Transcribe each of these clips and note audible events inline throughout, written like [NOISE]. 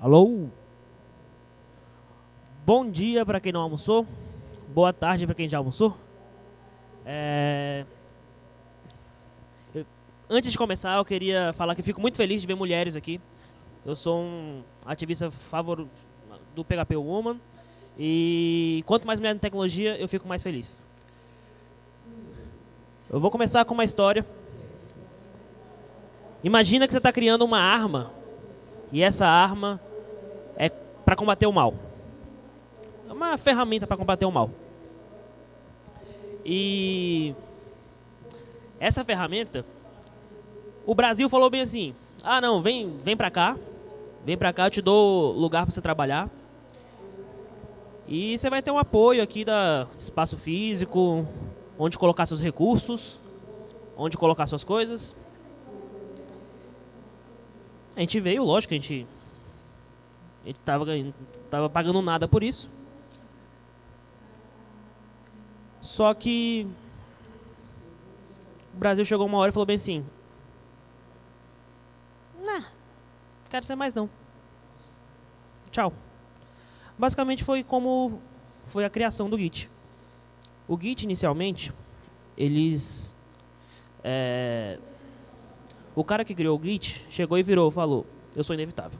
Alô? Bom dia para quem não almoçou. Boa tarde para quem já almoçou. É... eu- Antes de começar, eu queria falar que fico muito feliz de ver mulheres aqui. Eu sou um ativista favor do PHP Woman. E quanto mais mulher na tecnologia, eu fico mais feliz. Eu vou começar com uma história. Imagina que você está criando uma arma e essa arma para combater o mal. É uma ferramenta para combater o mal. E essa ferramenta, o Brasil falou bem assim: "Ah, não, vem, vem para cá. Vem para cá, eu te dou lugar para você trabalhar. E você vai ter um apoio aqui da espaço físico, onde colocar seus recursos, onde colocar suas coisas. A gente veio, lógico, a gente, a gente tava, ganhando, tava pagando nada por isso. Só que o Brasil chegou uma hora e falou bem assim: Nah, quero ser mais não. Tchau. Basicamente foi como foi a criação do Git. O Git, inicialmente, eles... é, o cara que criou o Git chegou e virou, falou, eu sou inevitável.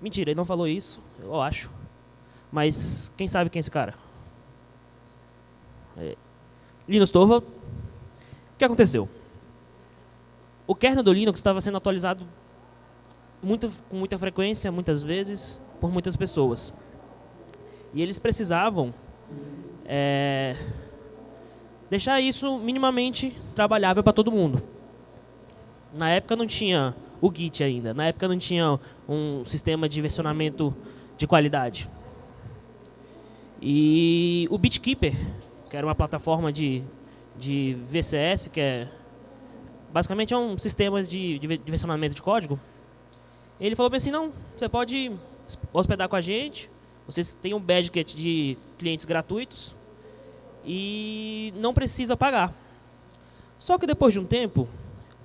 Mentira, ele não falou isso, eu acho. Mas quem sabe quem é esse cara? É, Linus Torvald. O que aconteceu? O kernel do Linux estava sendo atualizado muito, com muita frequência, muitas vezes, por muitas pessoas. E eles precisavam é, deixar isso minimamente trabalhável para todo mundo. Na época não tinha o Git ainda, na época não tinha um sistema de versionamento de qualidade. E o BitKeeper, que era uma plataforma de, de VCS, que é basicamente é um sistema de, de de versionamento de código, ele falou bem assim, não, você pode hospedar com a gente, vocês têm um budget de clientes gratuitos e não precisa pagar. Só que depois de um tempo,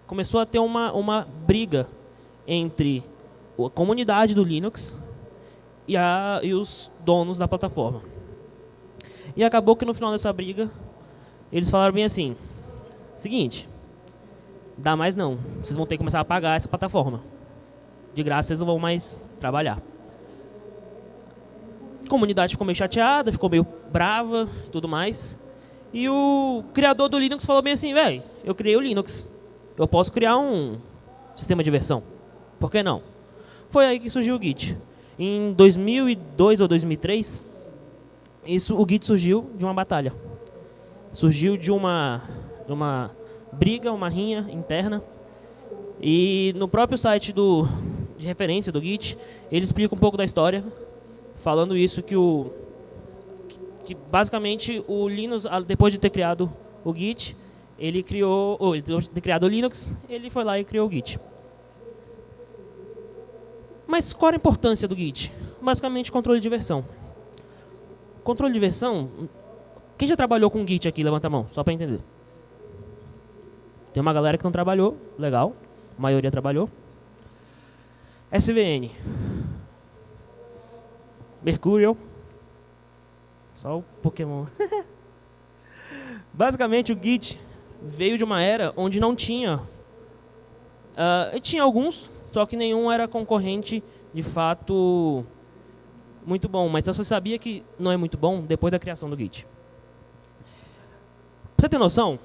começou a ter uma, uma briga entre a comunidade do Linux e, a, e os donos da plataforma. E acabou que no final dessa briga, eles falaram bem assim, seguinte, dá mais não, vocês vão ter que começar a pagar essa plataforma. De graça vocês não vão mais trabalhar. A comunidade ficou meio chateada, ficou meio brava e tudo mais. E o criador do Linux falou bem assim, velho, eu criei o Linux. Eu posso criar um sistema de versão. Por que não? Foi aí que surgiu o Git. Em 2002 ou 2003, isso, o Git surgiu de uma batalha. Surgiu de uma, uma briga, uma rinha interna. E no próprio site do, de referência do Git, ele explica um pouco da história, falando isso que o que, que basicamente o Linux, ah, depois de ter criado o Git, ele criou, ou ele ter criado o Linux, ele foi lá e criou o Git. Mas qual a importância do Git? Basicamente controle de versão. Controle de versão, quem já trabalhou com Git aqui, levanta a mão, só para entender. Tem uma galera que não trabalhou, legal, a maioria trabalhou. SVN. Mercurial. Só o Pokémon. [LAUGHS] Basicamente, o Git veio de uma era onde não tinha... Uh, tinha alguns, só que nenhum era concorrente, de fato, muito bom. Mas você sabia que não é muito bom depois da criação do Git. Pra você ter noção,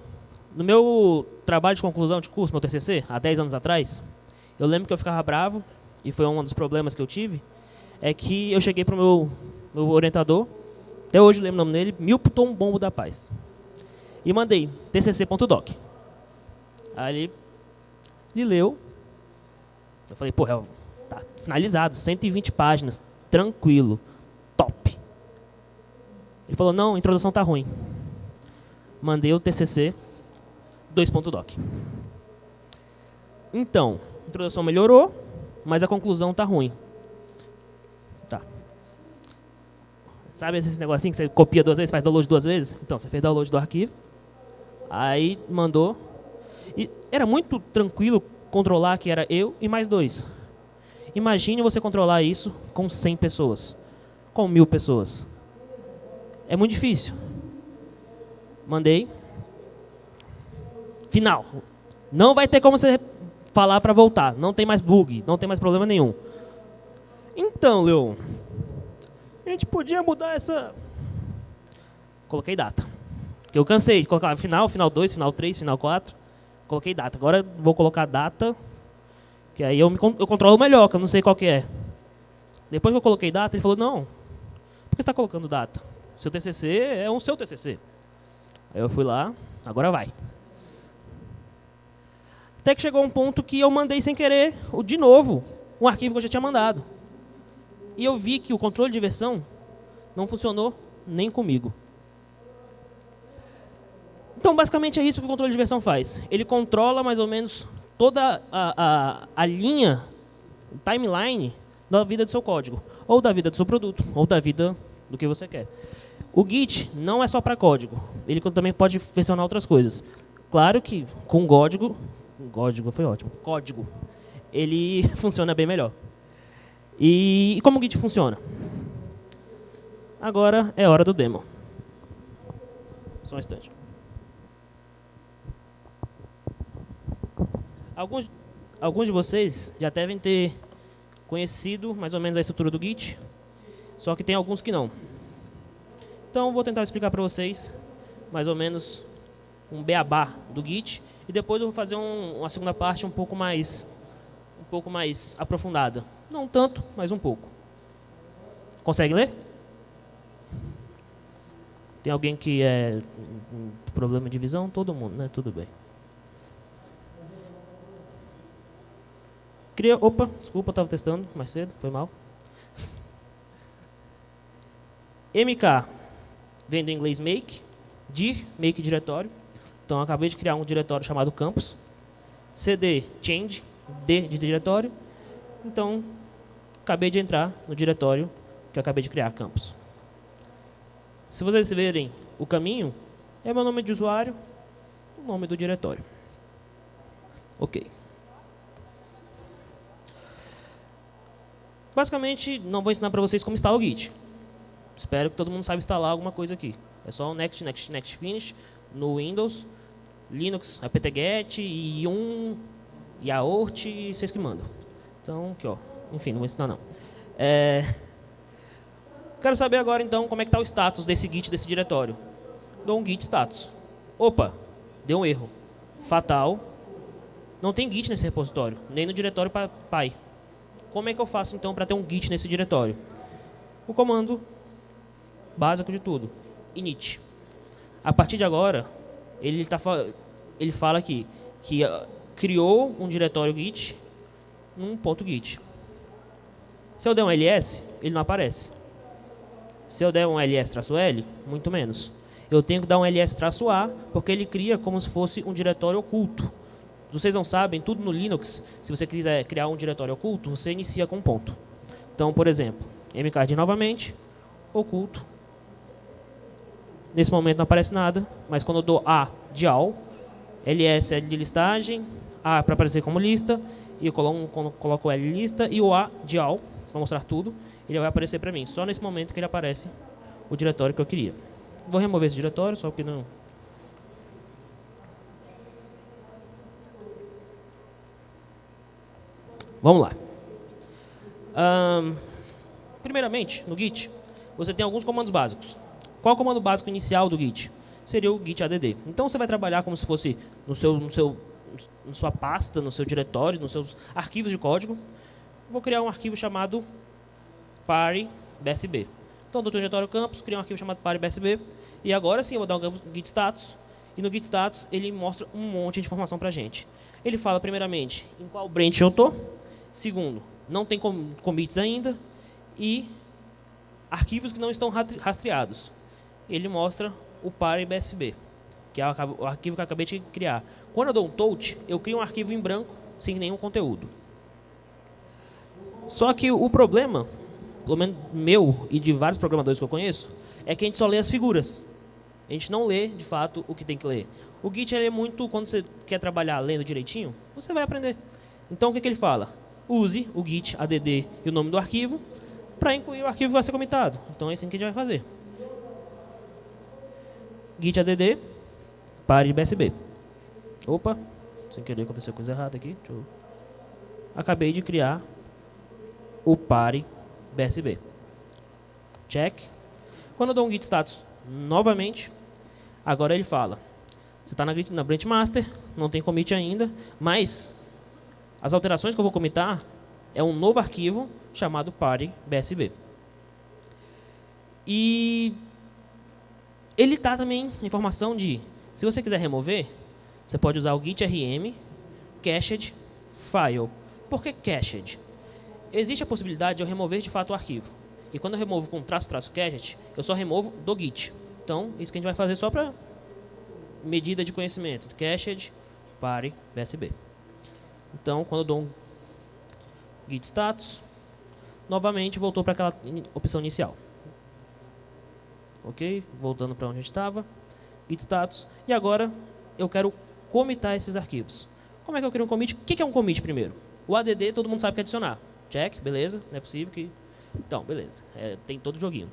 no meu trabalho de conclusão de curso, meu TCC, há 10 anos atrás, eu lembro que eu ficava bravo, e foi um dos problemas que eu tive, é que eu cheguei para o meu, meu orientador, até hoje eu lembro o nome dele, Milton Bombo da Paz, e mandei tcc.doc. Aí ele, ele leu, eu falei, pô, é, tá finalizado, 120 páginas, tranquilo, top. Ele falou, não, a introdução tá ruim. Mandei o TCC 2.doc. Então, a introdução melhorou, mas a conclusão tá ruim. Tá. Sabe esse negocinho que você copia duas vezes, faz download duas vezes? Então, você fez download do arquivo, aí mandou. E era muito tranquilo controlar que era eu e mais dois. Imagine você controlar isso com 100 pessoas, com mil pessoas. É muito difícil. Mandei. Final. Não vai ter como você falar para voltar. Não tem mais bug, não tem mais problema nenhum. Então, Leon, a gente podia mudar essa... Coloquei data. Eu cansei de colocar final, final 2, final 3, final 4. Coloquei data. Agora vou colocar data, que aí eu, me, eu controlo melhor, que eu não sei qual que é. Depois que eu coloquei data, ele falou, não, por que você está colocando data? Seu TCC é um seu TCC. Aí eu fui lá, agora vai. Até que chegou um ponto que eu mandei sem querer, de novo, um arquivo que eu já tinha mandado. E eu vi que o controle de versão não funcionou nem comigo. Então, basicamente, é isso que o controle de versão faz. Ele controla mais ou menos toda a, a, a linha, timeline, da vida do seu código. Ou da vida do seu produto, ou da vida do que você quer. O Git não é só para código. Ele também pode versionar outras coisas. Claro que com código, código foi ótimo, código, ele [LAUGHS] funciona bem melhor. E, e como o Git funciona? Agora é hora do demo. Só um instante. Alguns, alguns de vocês já devem ter conhecido mais ou menos a estrutura do Git, só que tem alguns que não. Então, vou tentar explicar para vocês mais ou menos um beabá do Git e depois eu vou fazer um, uma segunda parte um pouco mais um pouco mais aprofundada. Não tanto, mas um pouco. Consegue ler? Tem alguém que é um problema de visão? Todo mundo, né? Tudo bem. Cria, opa, desculpa, estava testando mais cedo, foi mal. MK vem do inglês make, dir, make diretório. Então, acabei de criar um diretório chamado campus. CD, change, D de diretório. Então, acabei de entrar no diretório que eu acabei de criar, campus. Se vocês verem o caminho, é meu nome de usuário, o nome do diretório. Ok. Basicamente, não vou ensinar para vocês como instalar o Git. Espero que todo mundo saiba instalar alguma coisa aqui. É só o next, next, next, finish no Windows, Linux, apt-get, yum, yaourt, vocês que mandam. Então, aqui ó. Enfim, não vou ensinar não. É... Quero saber agora então como é que está o status desse git desse diretório. Dou um git status. Opa, deu um erro. Fatal. Não tem git nesse repositório, nem no diretório pai. Como é que eu faço então para ter um git nesse diretório? O comando básico de tudo, init. A partir de agora, ele, tá, ele fala aqui que uh, criou um diretório git num ponto git. Se eu der um ls, ele não aparece. Se eu der um ls-l, muito menos. Eu tenho que dar um ls-a, porque ele cria como se fosse um diretório oculto vocês não sabem, tudo no Linux, se você quiser criar um diretório oculto, você inicia com um ponto. Então, por exemplo, mcard novamente, oculto. Nesse momento não aparece nada, mas quando eu dou A de AL, LS é de listagem, A para aparecer como lista, e eu coloco, coloco o L lista, e o A de AL, para mostrar tudo, ele vai aparecer para mim. Só nesse momento que ele aparece o diretório que eu queria. Vou remover esse diretório, só porque não, Vamos lá. Um, primeiramente, no Git, você tem alguns comandos básicos. Qual é o comando básico inicial do Git? Seria o git add. Então você vai trabalhar como se fosse no seu, no seu, na sua pasta, no seu diretório, nos seus arquivos de código. Vou criar um arquivo chamado pare.bsb. Então, do diretório campus, criar um arquivo chamado pare.bsb. E agora sim, eu vou dar um git status. E no git status, ele mostra um monte de informação para a gente. Ele fala, primeiramente, em qual branch eu estou Segundo, não tem commits ainda. E arquivos que não estão rastreados. Ele mostra o par BSB, que é o arquivo que eu acabei de criar. Quando eu dou um touch, eu crio um arquivo em branco, sem nenhum conteúdo. Só que o problema, pelo menos meu e de vários programadores que eu conheço, é que a gente só lê as figuras. A gente não lê, de fato, o que tem que ler. O Git é muito, quando você quer trabalhar lendo direitinho, você vai aprender. Então, o que, que ele fala? Use o git add e o nome do arquivo para incluir o arquivo que vai ser comitado. Então é assim que a gente vai fazer. git add pare bsb. Opa, sem querer aconteceu coisa errada aqui. Eu... Acabei de criar o pare bsb. Check. Quando eu dou um git status novamente, agora ele fala, você está na, na branch master, não tem commit ainda, mas as alterações que eu vou comitar é um novo arquivo chamado pare bsb. E ele está também informação de, se você quiser remover, você pode usar o git rm cached file. Por que cached? Existe a possibilidade de eu remover de fato o arquivo. E quando eu removo com traço traço cached, eu só removo do git. Então, isso que a gente vai fazer só para medida de conhecimento. Cached pare bsb. Então, quando eu dou um git status, novamente voltou para aquela opção inicial. Ok? Voltando para onde a gente estava. Git status. E agora eu quero comitar esses arquivos. Como é que eu crio um commit? O que é um commit primeiro? O add todo mundo sabe que é adicionar. Check, beleza. Não é possível que... Então, beleza. É, tem todo o joguinho.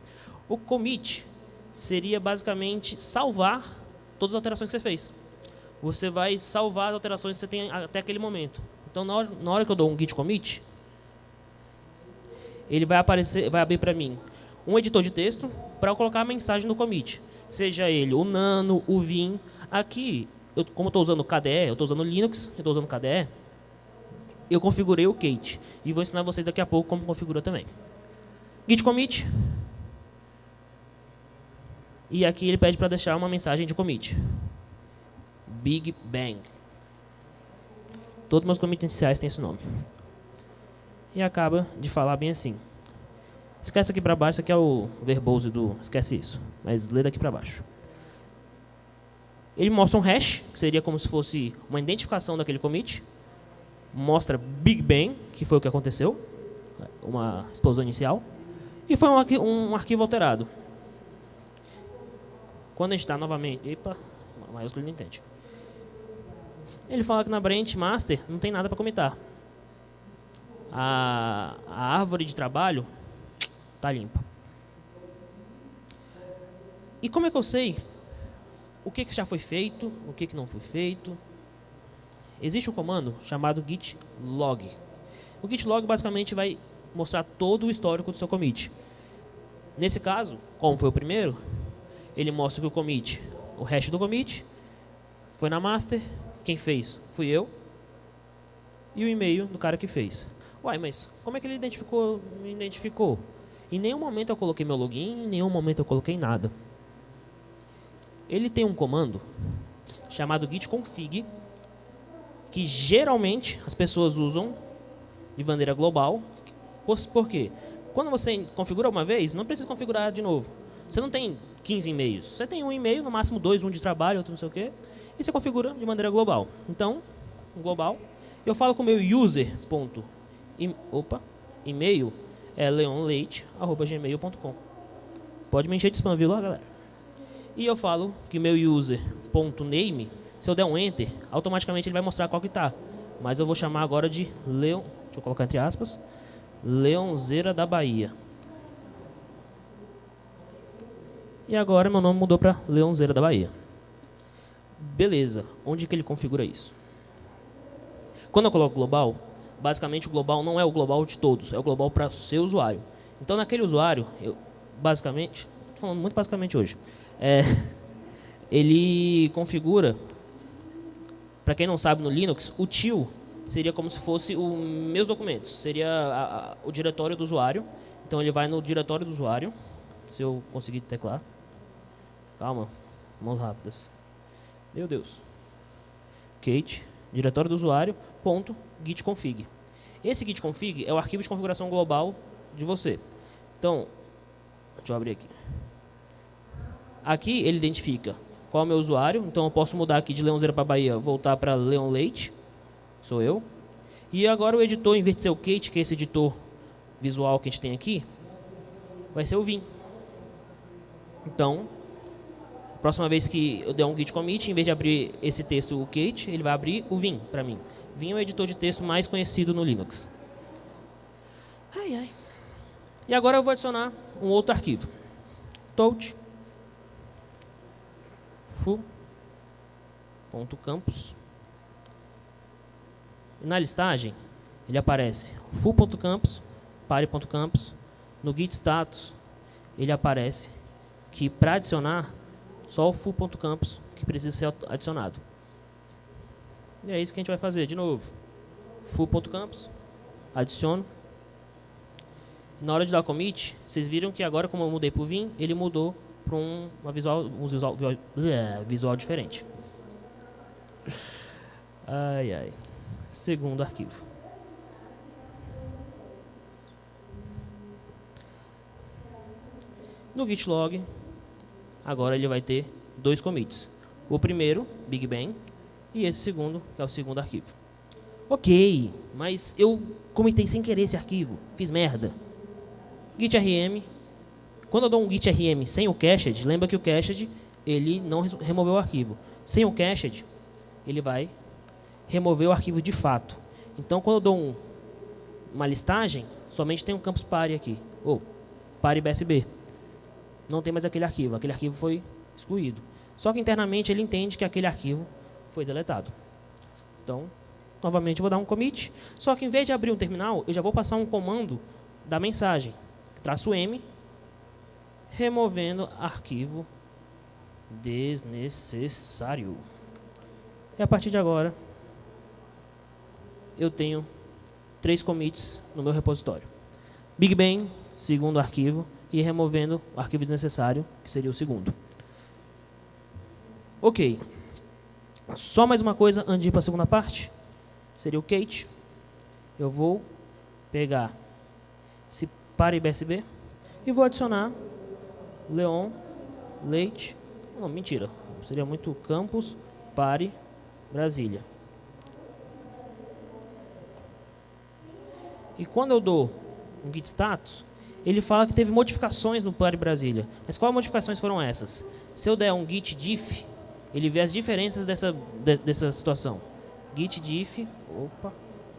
O commit seria basicamente salvar todas as alterações que você fez. Você vai salvar as alterações que você tem até aquele momento. Então, na hora, na hora que eu dou um git commit, ele vai aparecer, vai abrir para mim um editor de texto para eu colocar a mensagem no commit. Seja ele o Nano, o Vim. Aqui, eu, como eu estou usando KDE, eu estou usando Linux, eu estou usando KDE, eu configurei o Kate. E vou ensinar vocês daqui a pouco como configura também. Git commit. E aqui ele pede para deixar uma mensagem de commit. Big Bang. Todos meus commits iniciais têm esse nome e acaba de falar bem assim. Esquece aqui para baixo, isso aqui é o verbose do... Esquece isso, mas lê daqui para baixo. Ele mostra um hash, que seria como se fosse uma identificação daquele commit. Mostra Big Bang, que foi o que aconteceu, uma explosão inicial. E foi um, um arquivo alterado. Quando a gente está novamente... Epa, maiúsculo não entende. Ele fala que na branch master não tem nada para comitar a, a árvore de trabalho está limpa. E como é que eu sei o que, que já foi feito, o que, que não foi feito? Existe um comando chamado git log. O git log basicamente vai mostrar todo o histórico do seu commit. Nesse caso, como foi o primeiro, ele mostra que o commit, o hash do commit, foi na master, quem fez fui eu, e o e-mail do cara que fez. Uai, mas como é que ele identificou, me identificou? Em nenhum momento eu coloquei meu login, em nenhum momento eu coloquei nada. Ele tem um comando chamado git config, que geralmente as pessoas usam de maneira global. Por quê? Quando você configura uma vez, não precisa configurar de novo. Você não tem 15 e-mails. Você tem um e-mail, no máximo dois, um de trabalho, outro não sei o quê. E você configura de maneira global. Então, global, eu falo com o meu user, ponto, e, opa, e-mail é leonleite.gmail.com. Pode me encher de spam, viu lá, galera? E eu falo que meu user.name, se eu der um enter, automaticamente ele vai mostrar qual que tá. Mas eu vou chamar agora de Leon, deixa eu colocar entre aspas, Leonzeira da Bahia. E agora meu nome mudou para Leonzeira da Bahia. Beleza, onde que ele configura isso? Quando eu coloco global, basicamente o global não é o global de todos, é o global para o seu usuário. Então, naquele usuário, eu, basicamente, estou falando muito basicamente hoje, é, [LAUGHS] ele configura, para quem não sabe no Linux, o tio seria como se fosse os meus documentos, seria a, a, o diretório do usuário. Então, ele vai no diretório do usuário, se eu conseguir teclar. Calma, mãos rápidas. Meu Deus. Kate, diretório do usuário, ponto, git config. Esse git config é o arquivo de configuração global de você. Então, deixa eu abrir aqui. Aqui ele identifica qual é o meu usuário, então eu posso mudar aqui de Leonzeira para Bahia, voltar para Leon Leite, sou eu. E agora o editor, em vez de ser o Kate, que é esse editor visual que a gente tem aqui, vai ser o Vim. Então, próxima vez que eu der um git commit, em vez de abrir esse texto o Kate, ele vai abrir o Vim para mim. Vim é o editor de texto mais conhecido no Linux. Ai, ai. E agora eu vou adicionar um outro arquivo. Touch full.campus. E na listagem, ele aparece full.campus, pare.campus. No git status, ele aparece que para adicionar, só o full.campus que precisa ser adicionado. E é isso que a gente vai fazer de novo. full.campus, adiciono. Na hora de dar commit, vocês viram que agora, como eu mudei para o Vim, ele mudou para um, uma visual, um visual, visual, visual diferente. Ai, ai. Segundo arquivo. No git log, agora ele vai ter dois commits. O primeiro, Big Bang, e esse segundo, que é o segundo arquivo. Ok, mas eu comitei sem querer esse arquivo, fiz merda. Git rm quando eu dou um git rm sem o cached, lembra que o cached ele não removeu o arquivo. Sem o cached, ele vai remover o arquivo de fato. Então, quando eu dou um, uma listagem, somente tem um campus pare aqui, ou pare bsb. Não tem mais aquele arquivo, aquele arquivo foi excluído. Só que internamente ele entende que aquele arquivo foi deletado. Então, novamente vou dar um commit, só que em vez de abrir um terminal, eu já vou passar um comando da mensagem, traço M, removendo arquivo desnecessário. E a partir de agora, eu tenho três commits no meu repositório. Big Bang, segundo arquivo, e removendo o arquivo desnecessário, que seria o segundo. Ok. Só mais uma coisa antes de ir para a segunda parte. Seria o Kate. Eu vou pegar esse para IBSB e vou adicionar Leon, Leite. Não, mentira. Seria muito Campus, Pare, Brasília. E quando eu dou um git status, ele fala que teve modificações no Pare Brasília. Mas quais modificações foram essas? Se eu der um git diff, ele vê as diferenças dessa, de, dessa situação. Git diff, opa,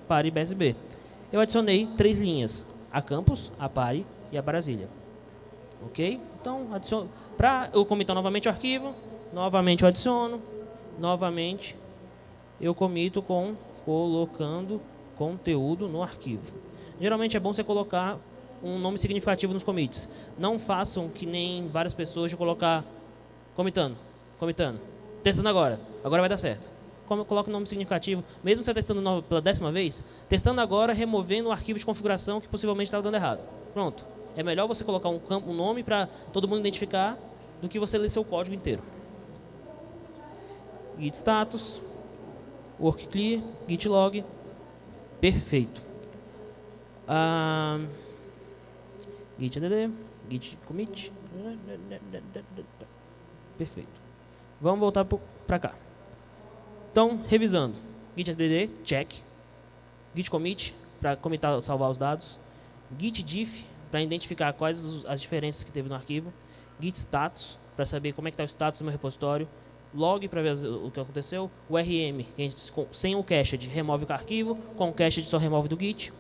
Pare BSB. Eu adicionei três linhas, a Campus, a Pare e a Brasília. Ok? Então, adiciono. Para eu comitar novamente o arquivo, novamente eu adiciono, novamente eu comito com colocando conteúdo no arquivo. Geralmente é bom você colocar um nome significativo nos commits. Não façam que nem várias pessoas de colocar comitando, comitando, testando agora, agora vai dar certo. Como coloca um nome significativo, mesmo você testando pela décima vez, testando agora, removendo o arquivo de configuração que possivelmente estava dando errado. Pronto. É melhor você colocar um, campo, um nome para todo mundo identificar do que você ler seu código inteiro. Git status, work clear, git log, perfeito. Ah, git add, git commit, perfeito. Vamos voltar para cá. Então, revisando, git add, check, git commit, para comitar, salvar os dados, git diff, para identificar quais as diferenças que teve no arquivo, git status, para saber como é que está o status do meu repositório, log para ver o que aconteceu, o rm, que a gente, sem o cached remove o arquivo, com o cached só remove do git,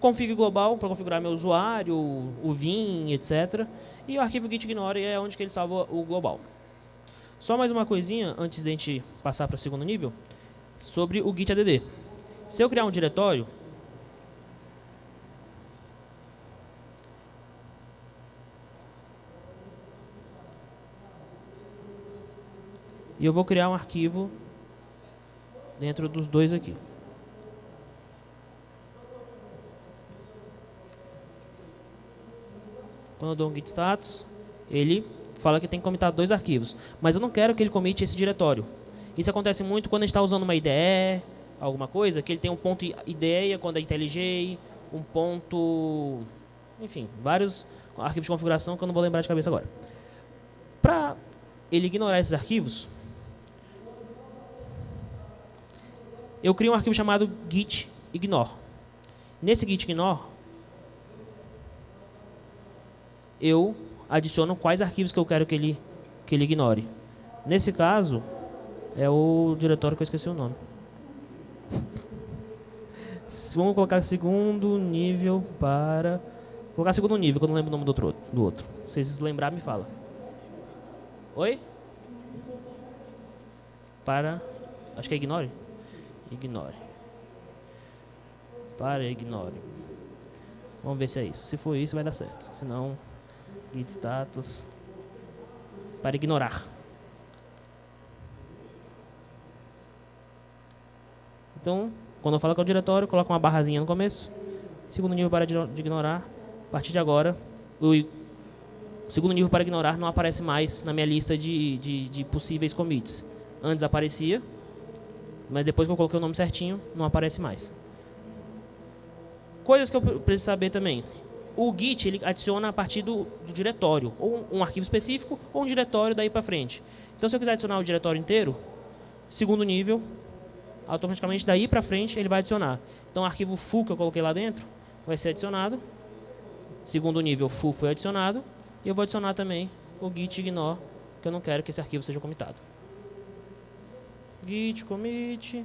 config global para configurar meu usuário, o vim, etc. E o arquivo git ignore é onde que ele salva o global. Só mais uma coisinha antes de a gente passar para o segundo nível, sobre o git add. Se eu criar um diretório, E eu vou criar um arquivo dentro dos dois aqui. Quando eu dou um git status, ele fala que tem que comitar dois arquivos. Mas eu não quero que ele comite esse diretório. Isso acontece muito quando a gente está usando uma IDE, alguma coisa, que ele tem um ponto IDEA quando é IntelliJ, um ponto... Enfim, vários arquivos de configuração que eu não vou lembrar de cabeça agora. Para ele ignorar esses arquivos, eu crio um arquivo chamado git ignore. Nesse git ignore, eu adiciono quais arquivos que eu quero que ele, que ele ignore. Nesse caso, é o diretório que eu esqueci o nome. [LAUGHS] Vamos colocar segundo nível para... Vou colocar segundo nível, que eu não lembro o nome do outro. Do outro. Se vocês lembrar, me fala. Oi? Para... Acho que é ignore. Ignore. Para ignore. Vamos ver se é isso. Se for isso, vai dar certo. Se não, git status. Para ignorar. Então, quando eu falo que é o diretório, coloca uma barrazinha no começo. Segundo nível para de ignorar. A partir de agora, o segundo nível para ignorar não aparece mais na minha lista de, de, de possíveis commits. Antes aparecia, mas depois que eu coloquei o nome certinho, não aparece mais. Coisas que eu preciso saber também. O Git ele adiciona a partir do, do diretório, ou um arquivo específico, ou um diretório daí para frente. Então, se eu quiser adicionar o diretório inteiro, segundo nível, automaticamente daí para frente ele vai adicionar. Então, o arquivo full que eu coloquei lá dentro vai ser adicionado. Segundo nível, full foi adicionado. E eu vou adicionar também o git ignore, que eu não quero que esse arquivo seja comitado. Git commit.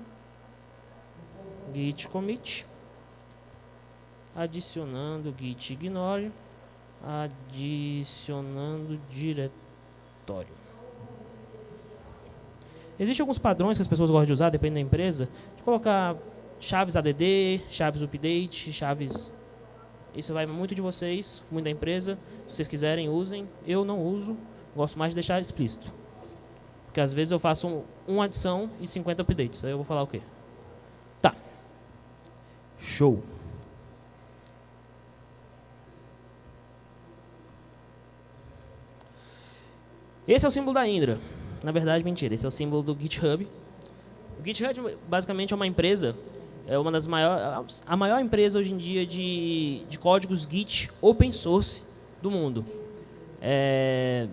Git commit. Adicionando git ignore. Adicionando diretório. Existem alguns padrões que as pessoas gostam de usar, depende da empresa, de colocar chaves ADD, chaves update, chaves... Isso vai muito de vocês, muito da empresa. Se vocês quiserem, usem. Eu não uso, gosto mais de deixar explícito. Porque às vezes eu faço um, uma adição e 50 updates. Aí eu vou falar o quê? Tá. Show. Esse é o símbolo da Indra. Na verdade, mentira. Esse é o símbolo do GitHub. O GitHub, basicamente, é uma empresa, é uma das maiores, a maior empresa hoje em dia de, de códigos Git open source do mundo. É,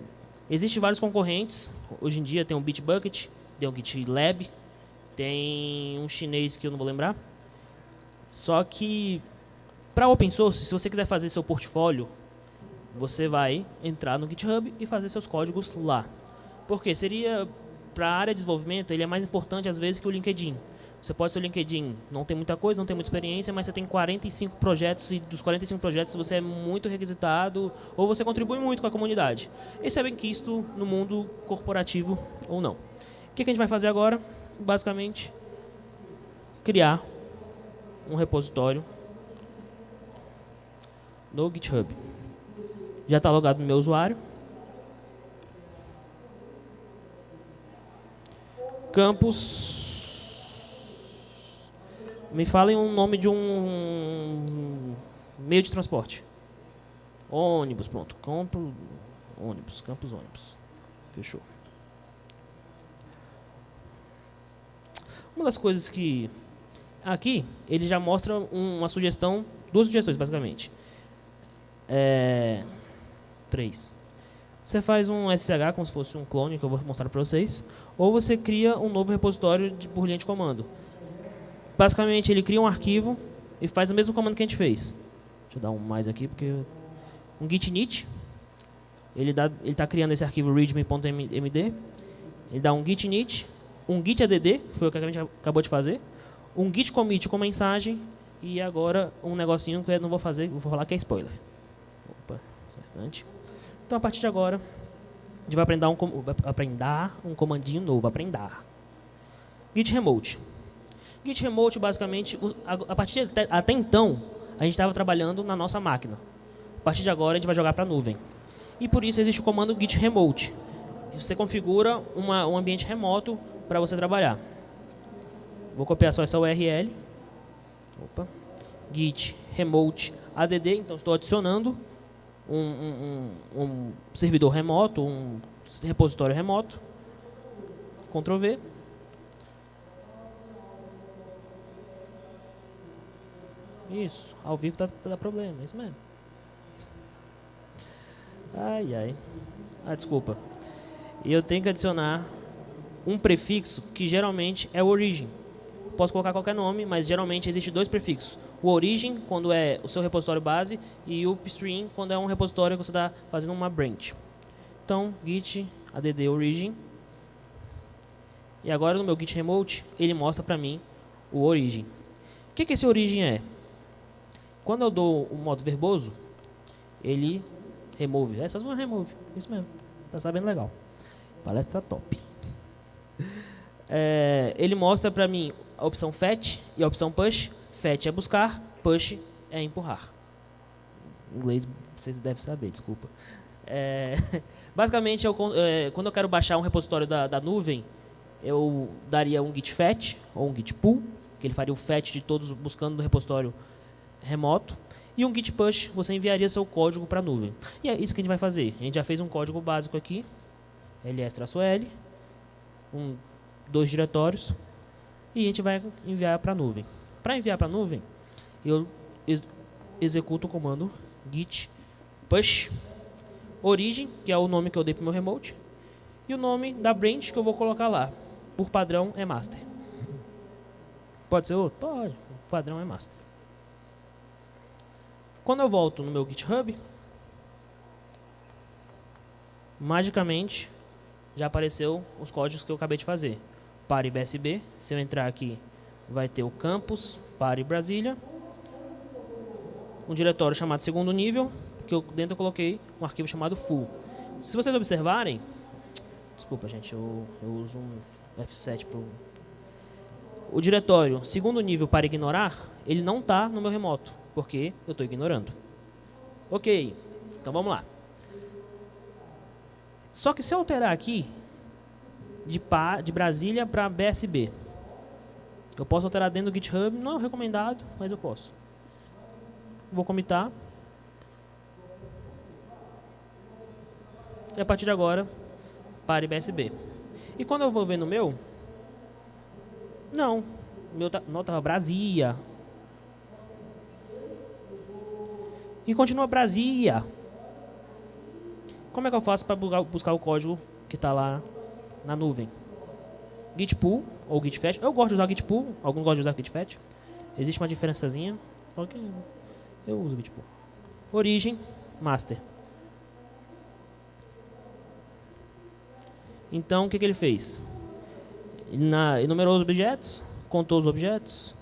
Existem vários concorrentes. Hoje em dia tem o Bitbucket, tem o GitLab, tem um chinês que eu não vou lembrar. Só que, para open source, se você quiser fazer seu portfólio, você vai entrar no GitHub e fazer seus códigos lá. Porque seria, para a área de desenvolvimento, ele é mais importante às vezes que o LinkedIn. Você pode ser o LinkedIn, não tem muita coisa, não tem muita experiência, mas você tem 45 projetos e dos 45 projetos você é muito requisitado ou você contribui muito com a comunidade. Esse é bem quisto no mundo corporativo ou não. O que a gente vai fazer agora? Basicamente, criar um repositório no GitHub. Já está logado no meu usuário. Campus. Me falem um nome de um meio de transporte. Ônibus, pronto. Campo, ônibus, campus ônibus. Fechou. Uma das coisas que... Aqui, ele já mostra uma sugestão, duas sugestões, basicamente. É, três. Você faz um SSH como se fosse um clone, que eu vou mostrar para vocês, ou você cria um novo repositório de, por linha de comando. Basicamente, ele cria um arquivo e faz o mesmo comando que a gente fez. Deixa eu dar um mais aqui, porque... Um git init. Ele está criando esse arquivo readme.md. Ele dá um git init, um git add, que foi o que a gente acabou de fazer, um git commit com mensagem e agora um negocinho que eu não vou fazer, vou falar que é spoiler. Opa, só um instante. Então, a partir de agora, a gente vai aprender um, aprender um comandinho novo, aprender. Git remote. Git remote, basicamente, a partir de, até então, a gente estava trabalhando na nossa máquina. A partir de agora, a gente vai jogar para a nuvem. E por isso existe o comando git remote. Você configura uma, um ambiente remoto para você trabalhar. Vou copiar só essa URL. Opa. Git remote add. Então, estou adicionando um, um, um, servidor remoto, um repositório remoto. Ctrl V. Isso, ao vivo tá dá problema, é isso mesmo. Ai, ai. Ah, desculpa. E eu tenho que adicionar um prefixo que geralmente é o origin. Posso colocar qualquer nome, mas geralmente existe dois prefixos o origin, quando é o seu repositório base, e o upstream, quando é um repositório que você está fazendo uma branch. Então, git add origin. E agora no meu git remote, ele mostra para mim o origin. O que, que esse origem é? Quando eu dou o modo verboso, ele remove. É só se remove. Isso mesmo. Tá sabendo legal. Palestra top. [LAUGHS] É, ele mostra para mim a opção fetch e a opção push. Fetch é buscar, push é empurrar. Em inglês vocês devem saber, desculpa. É, [LAUGHS] basicamente, eu, é, quando eu quero baixar um repositório da, da, nuvem, eu daria um git fetch ou um git pull, que ele faria o fetch de todos buscando no repositório remoto. E um git push, você enviaria seu código para a nuvem. E é isso que a gente vai fazer. A gente já fez um código básico aqui, ls-l, um, dois diretórios, e a gente vai enviar para a nuvem. Para enviar para a nuvem, eu ex executo o comando git push origem, que é o nome que eu dei para o meu remote, e o nome da branch que eu vou colocar lá. Por padrão é master. Pode ser outro? Pode. O padrão é master. Quando eu volto no meu GitHub, magicamente já apareceu os códigos que eu acabei de fazer. Pare BSB, se eu entrar aqui, vai ter o campus, Pare Brasília, um diretório chamado segundo nível, que eu dentro eu coloquei um arquivo chamado full. Se vocês observarem, desculpa gente, eu, eu uso um F7 para o diretório segundo nível para ignorar, ele não está no meu remoto, porque eu estou ignorando. Ok, então vamos lá. Só que se eu alterar aqui, de, pá, de Brasília para BSB, eu posso alterar dentro do GitHub, não é recomendado, mas eu posso. Vou comitar. E a partir de agora, pare BSB. E quando eu vou ver no meu, não, meu tá, não estava. E continua Brasília. Como é que eu faço para buscar o código que está lá na nuvem? Git pull ou git fetch. Eu gosto de usar git pull, alguns gostam de usar git fetch. Existe uma diferençazinha, eu uso git pull. Origem, master. Então, o que, que ele fez? Na, enumerou os objetos, contou os objetos,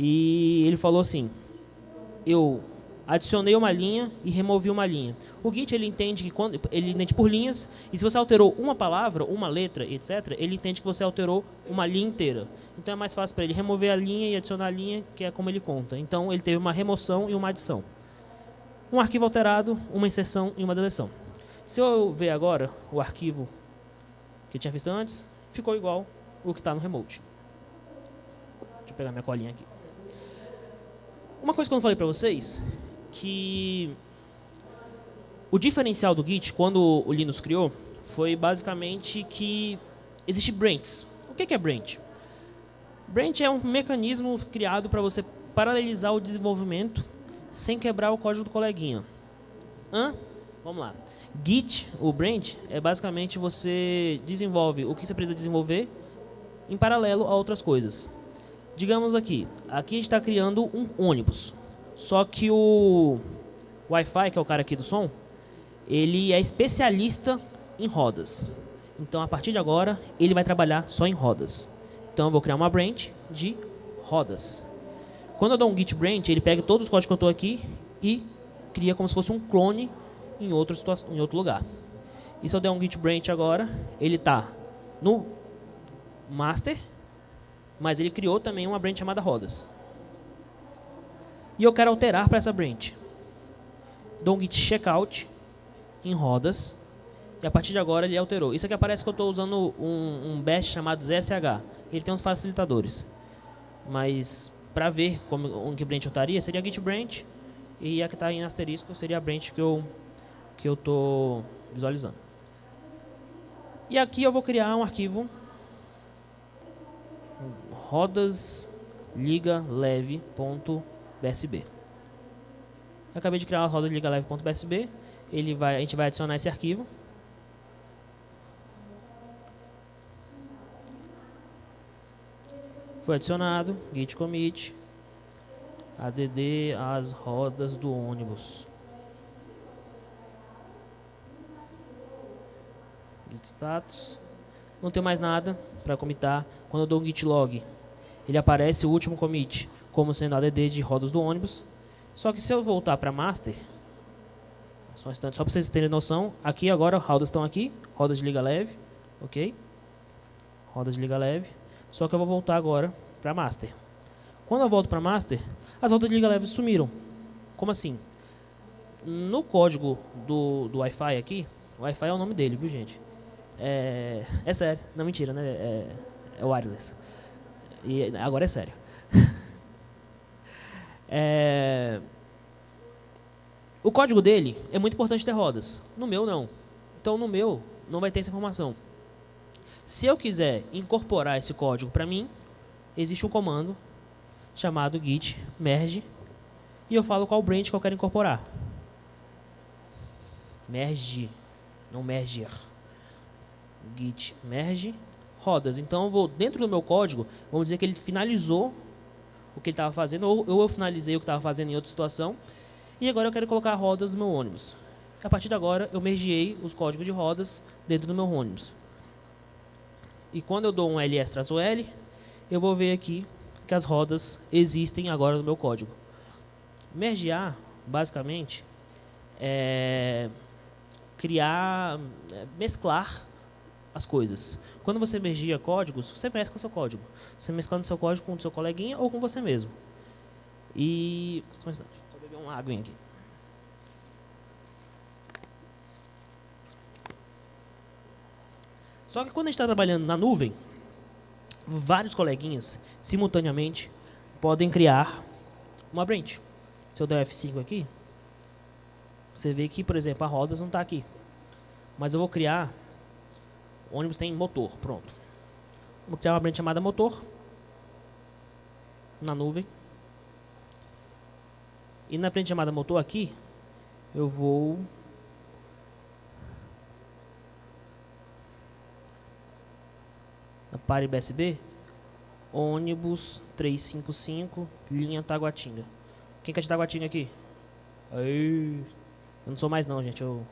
e ele falou assim, eu adicionei uma linha e removi uma linha. O Git ele entende que quando ele entende por linhas e se você alterou uma palavra, uma letra, etc, ele entende que você alterou uma linha inteira. Então é mais fácil para ele remover a linha e adicionar a linha, que é como ele conta. Então ele teve uma remoção e uma adição. Um arquivo alterado, uma inserção e uma deleção. Se eu ver agora o arquivo que eu tinha visto antes, ficou igual o que está no remote. Deixa eu pegar minha colinha aqui. Uma coisa que eu não falei para vocês que o diferencial do Git, quando o Linux criou, foi basicamente que existe branches. O que é branch? Branch é um mecanismo criado para você paralelizar o desenvolvimento sem quebrar o código do coleguinha. Hã? Vamos lá. Git, o branch, é basicamente você desenvolve o que você precisa desenvolver em paralelo a outras coisas. Digamos aqui, aqui a gente está criando um ônibus. Só que o Wi-Fi, que é o cara aqui do som, ele é especialista em rodas. Então, a partir de agora, ele vai trabalhar só em rodas. Então, eu vou criar uma branch de rodas. Quando eu dou um git branch, ele pega todos os códigos que eu estou aqui e cria como se fosse um clone em outro, em outro lugar. E se eu der um git branch agora, ele está no master, mas ele criou também uma branch chamada rodas e eu quero alterar para essa branch. Dou um git checkout em rodas e a partir de agora ele alterou. Isso aqui aparece que eu estou usando um, um bash chamado ZSH. Ele tem uns facilitadores. Mas para ver como um que branch eu estaria, seria git branch e a que está em asterisco seria a branch que eu que eu estou visualizando. E aqui eu vou criar um arquivo rodas liga BSB. Eu acabei de criar uma roda de liga leve.bsb. Ele vai, a gente vai adicionar esse arquivo. Foi adicionado, git commit, add as rodas do ônibus. Git status. Não tem mais nada para comitar. Quando eu dou um git log, ele aparece o último commit como sendo ADD de rodas do ônibus. Só que se eu voltar para master, só um instante, só para vocês terem noção, aqui agora rodas estão aqui, rodas de liga leve, ok? Rodas de liga leve. Só que eu vou voltar agora para master. Quando eu volto para master, as rodas de liga leve sumiram. Como assim? No código do, do Wi-Fi aqui, Wi-Fi é o nome dele, viu gente? É, é sério, não mentira, né? É, é wireless. E agora é sério. [LAUGHS] é, o código dele é muito importante ter rodas. No meu, não. Então, no meu, não vai ter essa informação. Se eu quiser incorporar esse código para mim, existe um comando chamado git merge e eu falo qual branch que eu quero incorporar. Merge, não merger. Git merge rodas. Então eu vou dentro do meu código, vamos dizer que ele finalizou o que ele estava fazendo, ou, eu finalizei o que estava fazendo em outra situação, e agora eu quero colocar rodas no meu ônibus. A partir de agora, eu mergeei os códigos de rodas dentro do meu ônibus. E quando eu dou um ls traço L, eu vou ver aqui que as rodas existem agora no meu código. Mergear, basicamente, é criar, é mesclar as coisas. Quando você mergia códigos, você mescla o seu código. Você mesclando seu código com o seu coleguinha ou com você mesmo. E... Só vou beber uma água aqui. Só que quando a gente está trabalhando na nuvem, vários coleguinhas, simultaneamente, podem criar uma branch. Se eu der F5 aqui, você vê que, por exemplo, a rodas não está aqui. Mas eu vou criar o ônibus tem motor, pronto. Vou criar uma branch chamada motor na nuvem. E na branch chamada motor aqui, eu vou na pare BSB ônibus 355 linha Taguatinga. Quem quer de Taguatinga aqui? Aí, eu não sou mais não, gente. Eu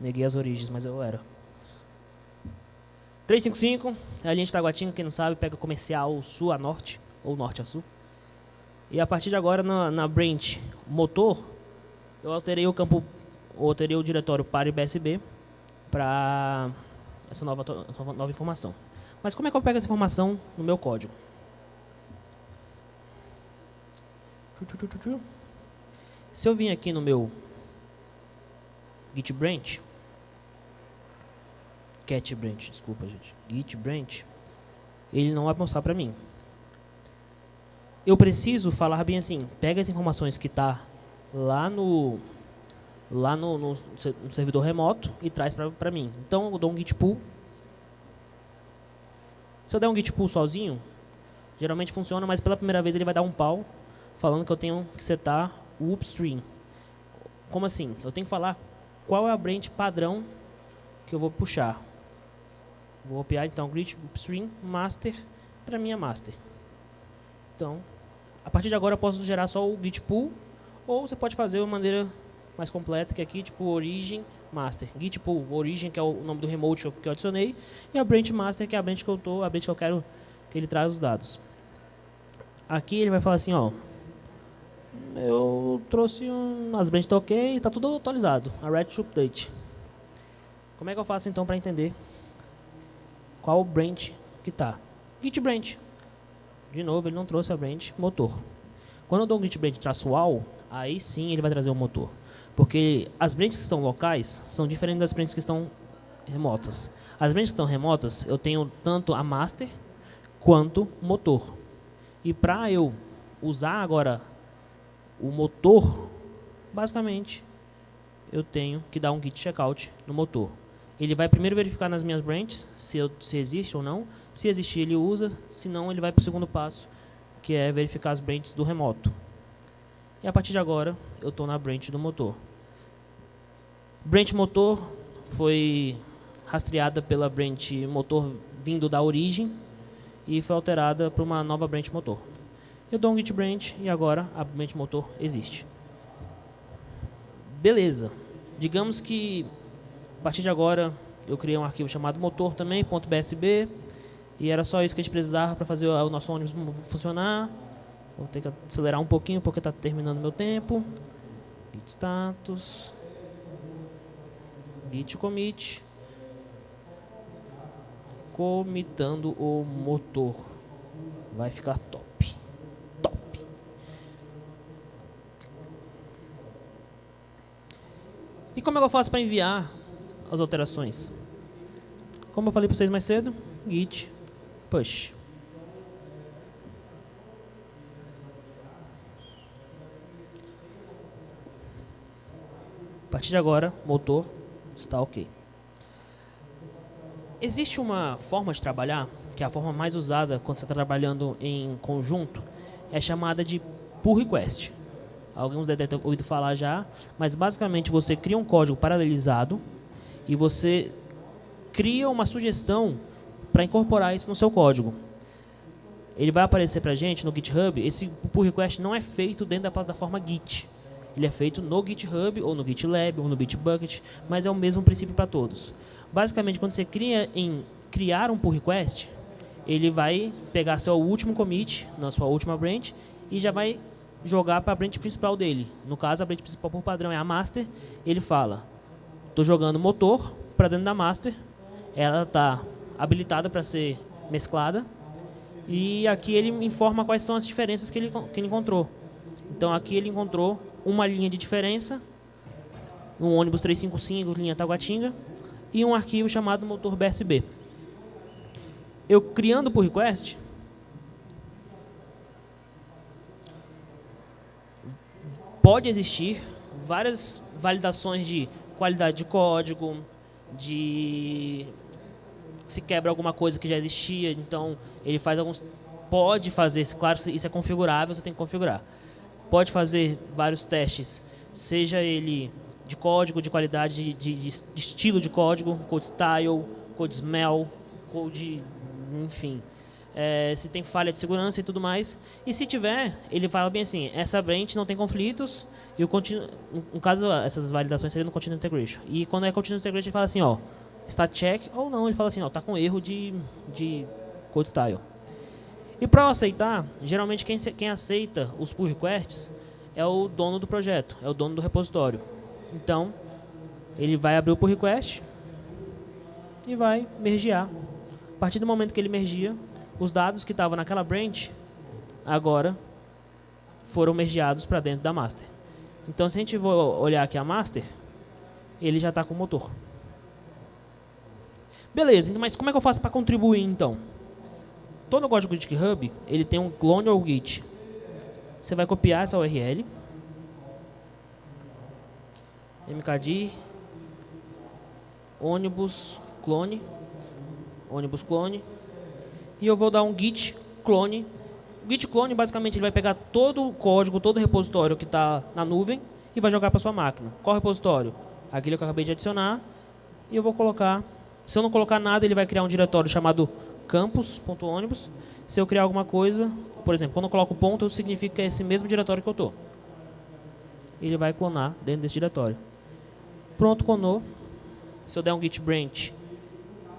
neguei as origens, mas eu era. 355 é a linha de Taguatinga, quem não sabe, pega comercial sul a norte, ou norte a sul. E a partir de agora, na, na branch motor, eu alterei o campo, alterei o diretório para IBSB para essa nova, nova informação. Mas como é que eu pego essa informação no meu código? Se eu vim aqui no meu git branch, cat branch, desculpa, gente, git branch, ele não vai mostrar para mim. Eu preciso falar bem assim, pega as informações que está lá no lá no, no, no, servidor remoto e traz para mim. Então eu dou um git pull. Se eu der um git pull sozinho, geralmente funciona, mas pela primeira vez ele vai dar um pau falando que eu tenho que setar o upstream. Como assim? Eu tenho que falar qual é a branch padrão que eu vou puxar. Vou copiar então grid upstream master para minha master. Então, a partir de agora eu posso gerar só o git pull ou você pode fazer de maneira mais completa, que é aqui tipo origin master. Git pull origin, que é o nome do remote que eu adicionei, e a branch master, que é a branch que eu tô, a branch que eu quero que ele traz os dados. Aqui ele vai falar assim, ó, eu trouxe um, as branches tá ok, está tudo atualizado, a red update. Como é que eu faço então para entender qual branch que está. Git branch. De novo, ele não trouxe a branch motor. Quando eu dou um git branch traço all, aí sim ele vai trazer o motor. Porque as branches que estão locais são diferentes das branches que estão remotas. As branches que estão remotas, eu tenho tanto a master quanto o motor. E para eu usar agora o motor, basicamente, eu tenho que dar um git checkout no motor. Ele vai primeiro verificar nas minhas branches se, eu, se existe ou não. Se existir, ele usa. Se não, ele vai para o segundo passo, que é verificar as branches do remoto. E a partir de agora, eu estou na branch do motor. Branch motor foi rastreada pela branch motor vindo da origem e foi alterada para uma nova branch motor. Eu dou um git branch e agora a branch motor existe. Beleza. Digamos que partir de agora, eu criei um arquivo chamado motor também, .bsb, E era só isso que a gente precisava para fazer o nosso ônibus funcionar. Vou ter que acelerar um pouquinho porque está terminando meu tempo. Git status. Git commit. Comitando o motor. Vai ficar top. Top. E como é que eu faço para enviar as alterações? Como eu falei para vocês mais cedo, git push. A partir de agora, motor está ok. Existe uma forma de trabalhar, que é a forma mais usada quando você está trabalhando em conjunto, é chamada de pull request. Alguns devem ter ouvido falar já, mas basicamente você cria um código paralelizado e você cria uma sugestão para incorporar isso no seu código. Ele vai aparecer para a gente no GitHub. Esse pull request não é feito dentro da plataforma Git. Ele é feito no GitHub, ou no GitLab, ou no Bitbucket, mas é o mesmo princípio para todos. Basicamente, quando você cria em criar um pull request, ele vai pegar seu último commit na sua última branch e já vai jogar para a branch principal dele. No caso, a branch principal por padrão é a master. Ele fala, estou jogando motor para dentro da master. Ela está habilitada para ser mesclada. E aqui ele informa quais são as diferenças que ele, que ele encontrou. Então aqui ele encontrou uma linha de diferença, no ônibus 355, linha Taguatinga, e um arquivo chamado motor BSB. Eu criando por request, pode existir várias validações de qualidade de código, de se quebra alguma coisa que já existia, então ele faz alguns pode fazer, claro, isso é configurável, você tem que configurar. Pode fazer vários testes, seja ele de código, de qualidade, de, de, de estilo de código, code style, code smell, code, enfim. É, se tem falha de segurança e tudo mais. E se tiver, ele fala bem assim, essa branch não tem conflitos, e o continu, no caso, essas validações seriam no Continuous Integration. E quando é Continuous Integration, ele fala assim, ó, stat check, ou não, ele fala assim, ó, tá com erro de, de code style. E para aceitar, geralmente quem, quem aceita os pull requests é o dono do projeto, é o dono do repositório. Então, ele vai abrir o pull request e vai mergear. A partir do momento que ele mergia, os dados que estavam naquela branch, agora foram mergeados para dentro da master. Então, se a gente for olhar aqui a master, ele já está com o motor. Beleza, mas como é que eu faço para contribuir então? Todo código de GitHub, ele tem um clone ou git. Você vai copiar essa URL. mkdir ônibus clone ônibus clone e eu vou dar um git clone git clone basicamente ele vai pegar todo o código todo o repositório que está na nuvem e vai jogar para sua máquina qual repositório aquele que eu acabei de adicionar e eu vou colocar se eu não colocar nada ele vai criar um diretório chamado campus.ônibus. Se eu criar alguma coisa, por exemplo, quando eu coloco ponto, significa que é esse mesmo diretório que eu estou. Ele vai clonar dentro desse diretório. Pronto, clonou. Se eu der um git branch,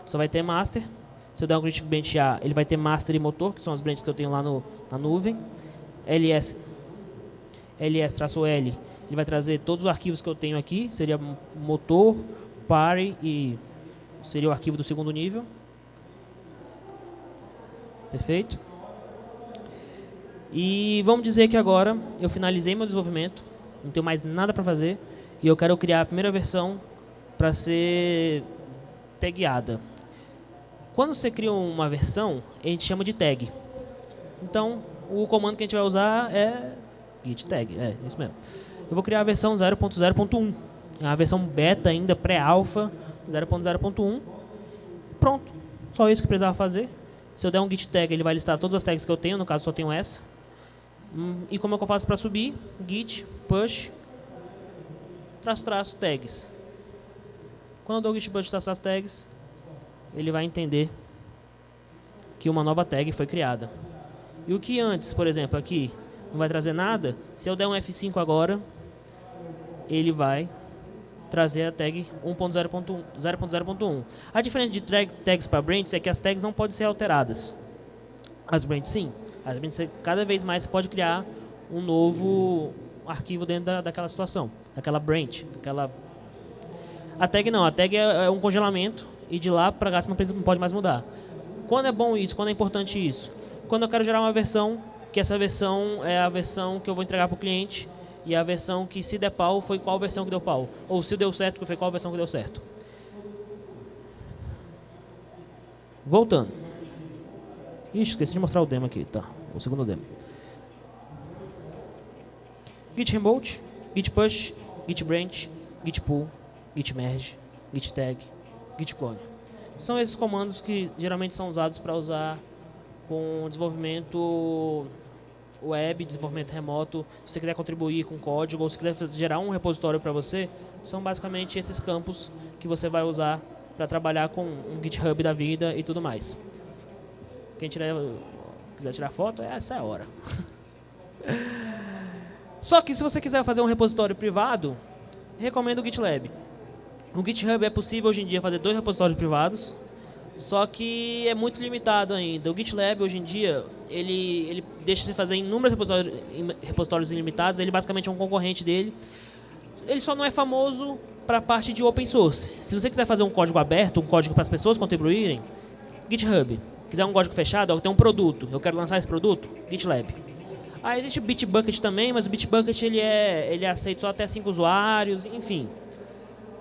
só vai ter master. Se eu der um git branch A, ele vai ter master e motor, que são as branches que eu tenho lá no, na nuvem. ls ls-l, ele vai trazer todos os arquivos que eu tenho aqui, seria motor, party e seria o arquivo do segundo nível. Perfeito? E vamos dizer que agora eu finalizei meu desenvolvimento, não tenho mais nada para fazer, e eu quero criar a primeira versão para ser tagueada. Quando você cria uma versão, a gente chama de tag. Então, o comando que a gente vai usar é git tag, é isso mesmo. Eu vou criar a versão 0.0.1, é a versão beta ainda, pré-alpha, 0.0.1. Pronto, só isso que precisava fazer. Se eu der um git tag, ele vai listar todas as tags que eu tenho, no caso só tenho essa. Hum, e como é que eu faço para subir? Git, push, traço, traço, tags. Quando eu dou git push, traço, traço, tags, ele vai entender que uma nova tag foi criada. E o que antes, por exemplo, aqui, não vai trazer nada, se eu der um F5 agora, ele vai trazer a tag 1.0.1. A diferença de tags para branches é que as tags não podem ser alteradas. As branches sim. As branches, cada vez mais você pode criar um novo arquivo dentro da, daquela situação, daquela branch, daquela... A tag não, a tag é, é um congelamento e de lá para cá você não, precisa, não pode mais mudar. Quando é bom isso? Quando é importante isso? Quando eu quero gerar uma versão, que essa versão é a versão que eu vou entregar para o cliente e a versão que se der pau foi qual versão que deu pau. Ou se deu certo, foi qual versão que deu certo. Voltando. Ixi, esqueci de mostrar o demo aqui, tá. O segundo demo. Git remote, git push, git branch, git pull, git merge, git tag, git clone. São esses comandos que geralmente são usados para usar com desenvolvimento web, desenvolvimento remoto, se você quiser contribuir com código ou se quiser gerar um repositório para você, são basicamente esses campos que você vai usar para trabalhar com um GitHub da vida e tudo mais. Quem tiver, quiser tirar foto, essa é a hora. [LAUGHS] Só que se você quiser fazer um repositório privado, recomendo o GitLab. No GitHub é possível hoje em dia fazer dois repositórios privados, só que é muito limitado ainda. O GitLab, hoje em dia, ele, ele deixa se fazer inúmeros repositórios, repositórios ilimitados. Ele basicamente é um concorrente dele. Ele só não é famoso para a parte de open source. Se você quiser fazer um código aberto, um código para as pessoas contribuírem, GitHub. Quiser um código fechado, ó, tem um produto. Eu quero lançar esse produto, GitLab. Ah, existe o Bitbucket também, mas o Bitbucket ele é, ele é aceito só até 5 usuários, enfim.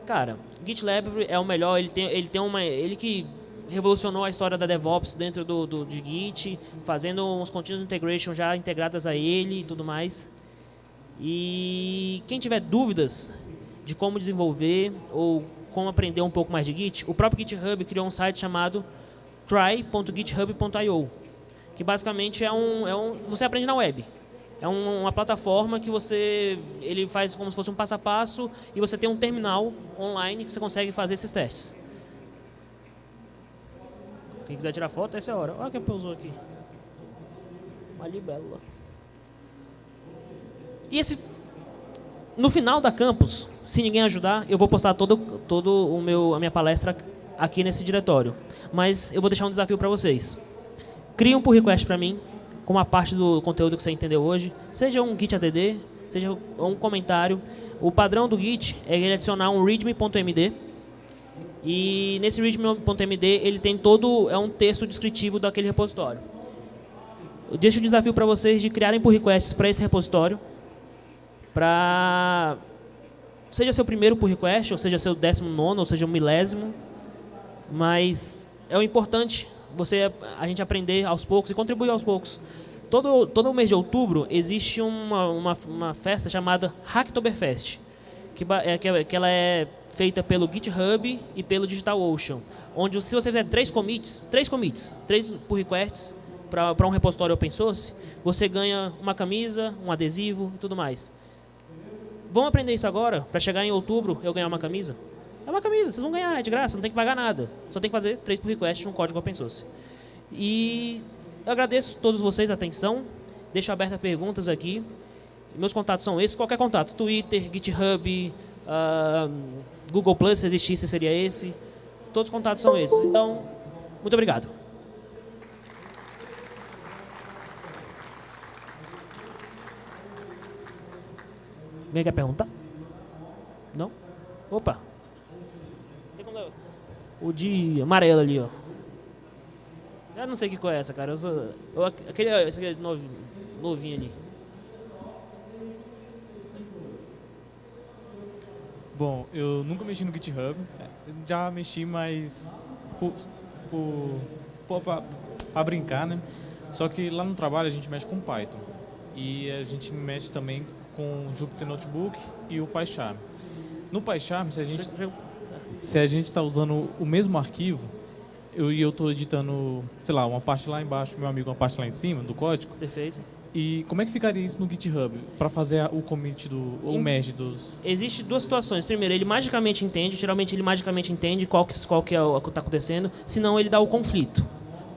Cara, GitLab é o melhor, ele tem, ele tem uma... Ele que revolucionou a história da DevOps dentro do, do, de Git, fazendo uns continuous integration já integradas a ele e tudo mais. E quem tiver dúvidas de como desenvolver ou como aprender um pouco mais de Git, o próprio GitHub criou um site chamado try.github.io, que basicamente é um, é um... Você aprende na web. É um, uma plataforma que você... Ele faz como se fosse um passo a passo e você tem um terminal online que você consegue fazer esses testes. Quem quiser tirar foto, essa é a hora. Olha quem pousou aqui. Uma libélula. E esse... No final da campus, se ninguém ajudar, eu vou postar todo, todo o meu, a minha palestra aqui nesse diretório. Mas eu vou deixar um desafio para vocês. Crie um pull request para mim, com uma parte do conteúdo que você entendeu hoje. Seja um git add, seja um comentário. O padrão do git é ele adicionar um readme.md e nesse readme.md ele tem todo é um texto descritivo daquele repositório. Eu deixo o desafio para vocês de criarem pull requests para esse repositório, para seja seu primeiro pull request, ou seja seu décimo nono, ou seja um milésimo, mas é o importante você a gente aprender aos poucos e contribuir aos poucos. Todo, todo mês de outubro existe uma, uma, uma festa chamada Hacktoberfest, que, é, que, que ela é feita pelo GitHub e pelo DigitalOcean, onde se você fizer três commits, três commits, três pull requests para um repositório open source, você ganha uma camisa, um adesivo e tudo mais. Vamos aprender isso agora, para chegar em outubro eu ganhar uma camisa? É uma camisa, vocês vão ganhar, é de graça, não tem que pagar nada. Só tem que fazer três pull requests um código open source. E eu agradeço a todos vocês a atenção, deixo abertas perguntas aqui. Meus contatos são esses, qualquer contato, Twitter, GitHub, uh, Google Plus, se existisse, seria esse. Todos os contatos são esses. Então, muito obrigado. Alguém quer perguntar? Não? Opa. O de amarelo ali, ó. Eu não sei que cor é essa, cara. Eu sou, eu, aquele, esse aqui é novinho, novinho ali. Bom, eu nunca mexi no GitHub. Já mexi, mas por, por, por para brincar, né? Só que lá no trabalho a gente mexe com Python. E a gente mexe também com o Jupyter Notebook e o PyCharm. No PyCharm, se a gente se a gente está usando o mesmo arquivo, eu e eu estou editando, sei lá, uma parte lá embaixo, meu amigo, uma parte lá em cima do código. Perfeito. E como é que ficaria isso no GitHub para fazer o commit do o merge dos? Existe duas situações. Primeiro, ele magicamente entende, geralmente ele magicamente entende qual que qual que é o que está acontecendo, senão ele dá o conflito.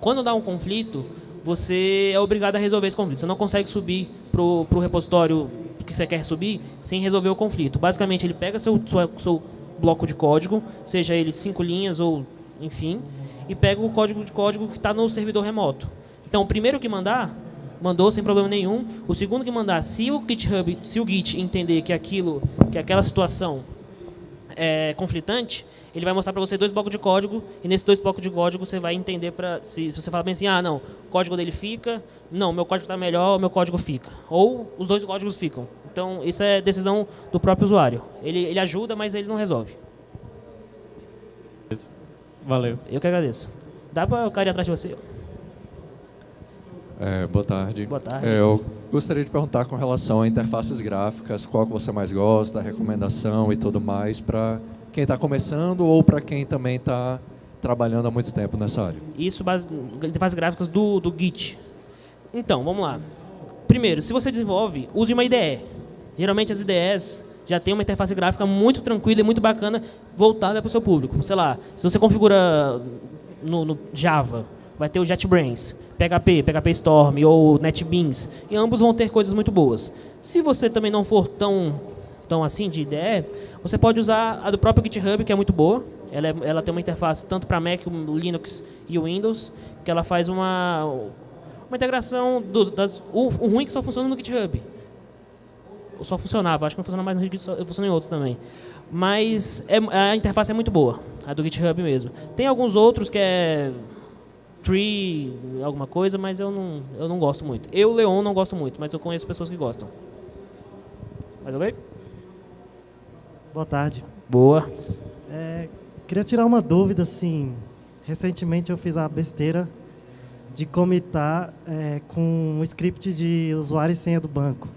Quando dá um conflito, você é obrigado a resolver esse conflito. Você não consegue subir pro pro repositório que você quer subir sem resolver o conflito. Basicamente, ele pega seu, sua, seu bloco de código, seja ele cinco linhas ou enfim, e pega o código de código que está no servidor remoto. Então, o primeiro que mandar, mandou sem problema nenhum. O segundo que mandar, se o GitHub, se o Git entender que aquilo, que aquela situação é conflitante, ele vai mostrar para você dois blocos de código, e nesses dois blocos de código você vai entender para se, se, você falar bem assim, ah, não, o código dele fica, não, meu código está melhor, meu código fica. Ou os dois códigos ficam. Então, isso é decisão do próprio usuário. Ele, ele ajuda, mas ele não resolve. Valeu. Eu que agradeço. Dá para o cara ir atrás de você? É, boa tarde. Boa tarde. É, eu gostaria de perguntar com relação a interfaces gráficas, qual que você mais gosta, recomendação e tudo mais, para quem está começando ou para quem também está trabalhando há muito tempo nessa área. Isso, base, interfaces gráficas do, do Git. Então, vamos lá. Primeiro, se você desenvolve, use uma IDE. Geralmente as IDEs já tem uma interface gráfica muito tranquila e muito bacana voltada para o seu público. Sei lá, se você configura no, no Java, vai ter o JetBrains, PHP, PHP Storm ou NetBeans, e ambos vão ter coisas muito boas. Se você também não for tão, tão assim de IDE, você pode usar a do próprio GitHub, que é muito boa. Ela, é, ela tem uma interface tanto para Mac, Linux e Windows, que ela faz uma, uma integração dos, das, o, o ruim é que só funciona no GitHub. Só funcionava, acho que não funciona mais no GitHub, funciona em outros também. Mas é, a interface é muito boa, a do GitHub mesmo. Tem alguns outros que é Tree, alguma coisa, mas eu não, eu não gosto muito. Eu, Leon, não gosto muito, mas eu conheço pessoas que gostam. Mais alguém? Boa tarde. Boa. É, queria tirar uma dúvida, assim. Recentemente eu fiz a besteira de comitar é, com um script de usuário e senha do banco.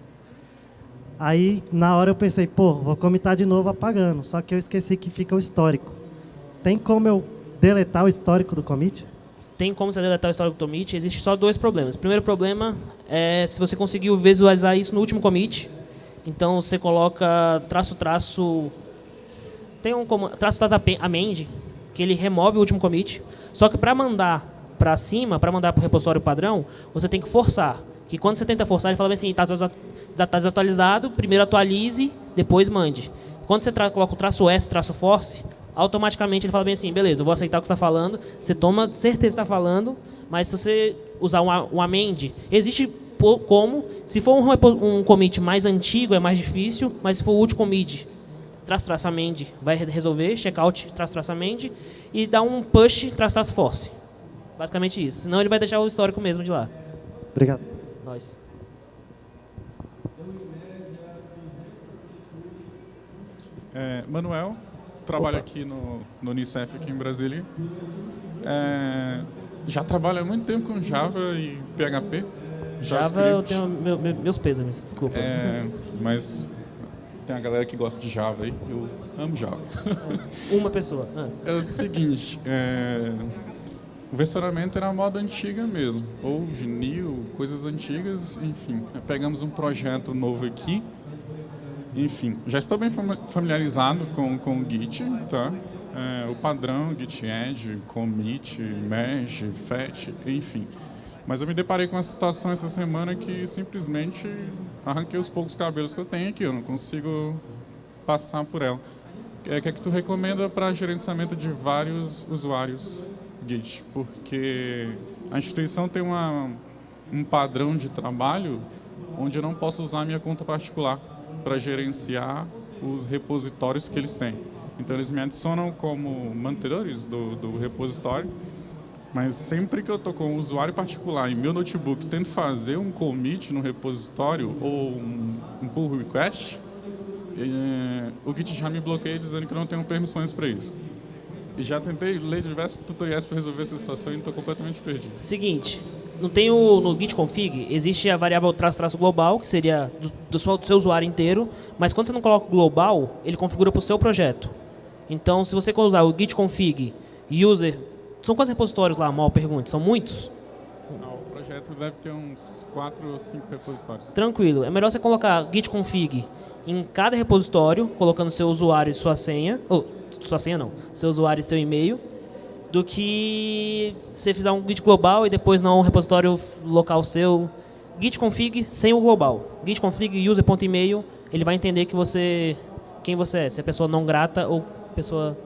Aí, na hora eu pensei, pô, vou comitar de novo apagando. Só que eu esqueci que fica o histórico. Tem como eu deletar o histórico do commit? Tem como você deletar o histórico do commit. Existe só dois problemas. O primeiro problema é se você conseguiu visualizar isso no último commit. Então, você coloca traço, traço... Tem um traço, traço amend, que ele remove o último commit. Só que para mandar para cima, para mandar para o repositório padrão, você tem que forçar. Que quando você tenta forçar, ele fala assim, está está desatualizado, primeiro atualize, depois mande. Quando você coloca o traço S, traço force, automaticamente ele fala bem assim, beleza, eu vou aceitar o que você está falando, você toma certeza que está falando, mas se você usar um, um amend, existe como, se for um, um commit mais antigo é mais difícil, mas se for o último commit, traço traço amend vai resolver, checkout traço traço amend e dá um push traço traço force. Basicamente isso, senão ele vai deixar o histórico mesmo de lá. Obrigado. Nós. É, Manuel, trabalho Opa. aqui no, no Unicef, aqui em Brasília. É, já trabalho há muito tempo com Java e PHP. Java eu tenho meu, meu, meus pêsames, desculpa. É, mas tem a galera que gosta de Java aí, eu amo Java. [LAUGHS] Uma pessoa. Ah. É o seguinte, é, o versionamento era a moda antiga mesmo, ou de New, coisas antigas, enfim. Pegamos um projeto novo aqui, enfim, já estou bem familiarizado com, com o Git, tá? É, o padrão Git Add, commit, merge, fetch, enfim. Mas eu me deparei com uma situação essa semana que simplesmente arranquei os poucos cabelos que eu tenho aqui, eu não consigo passar por ela. O que é que tu recomenda para gerenciamento de vários usuários Git? Porque a instituição tem uma, um padrão de trabalho onde eu não posso usar minha conta particular para gerenciar os repositórios que eles têm. Então, eles me adicionam como mantenedores do, do repositório, mas sempre que eu estou com um usuário particular em meu notebook tento fazer um commit no repositório ou um, um pull request, é, o Git já me bloqueia dizendo que não tenho permissões para isso. E já tentei ler diversos tutoriais para resolver essa situação e estou completamente perdido. Seguinte, não tem o, no git config, existe a variável traço traço global, que seria do, do, seu, do seu usuário inteiro, mas quando você não coloca o global, ele configura para o seu projeto. Então, se você usar o git config user, são quantos repositórios lá, mal pergunte? São muitos? Não, o projeto deve ter uns 4 ou 5 repositórios. Tranquilo. É melhor você colocar git config em cada repositório, colocando seu usuário e sua senha, ou sua senha não, seu usuário e seu e-mail, do que você fizer um git global e depois não um repositório local seu. Git config sem o global. Git config user.email, ele vai entender que você quem você é, se é pessoa não grata ou pessoa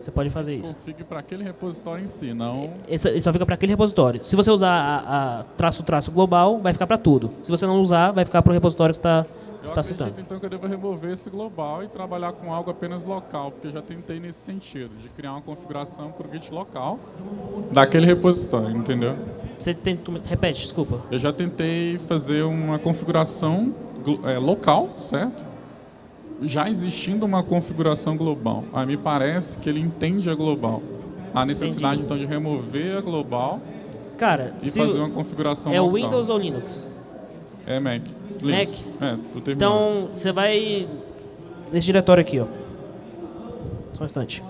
você pode fazer isso. Config para aquele repositório em si, não... Esse, ele só fica para aquele repositório. Se você usar a, a traço traço global, vai ficar para tudo. Se você não usar, vai ficar para o repositório que está está citando. então, que eu devo remover esse global e trabalhar com algo apenas local, porque eu já tentei nesse sentido, de criar uma configuração para o Git local daquele repositório, entendeu? Você tem, repete, desculpa. Eu já tentei fazer uma configuração é, local, certo? Já existindo uma configuração global. Aí me parece que ele entende a global. A necessidade, então, de remover a global Cara, e fazer uma configuração é o local. Windows ou Linux? É Mac. Linux. É. Então, você vai nesse diretório aqui, ó. Só um instante.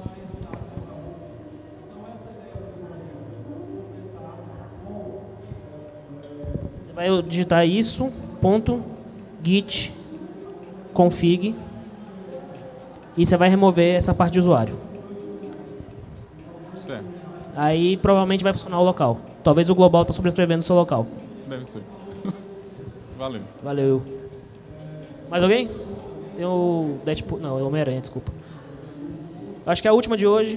Você vai digitar isso, ponto, git, config, e você vai remover essa parte de usuário. Certo. Aí provavelmente vai funcionar o local. Talvez o global está sobrescrevendo o seu local. Deve ser. Valeu. Valeu. Mais alguém? Tem o Deadpool. Não, é o Homem-Aranha, desculpa. Acho que é a última de hoje.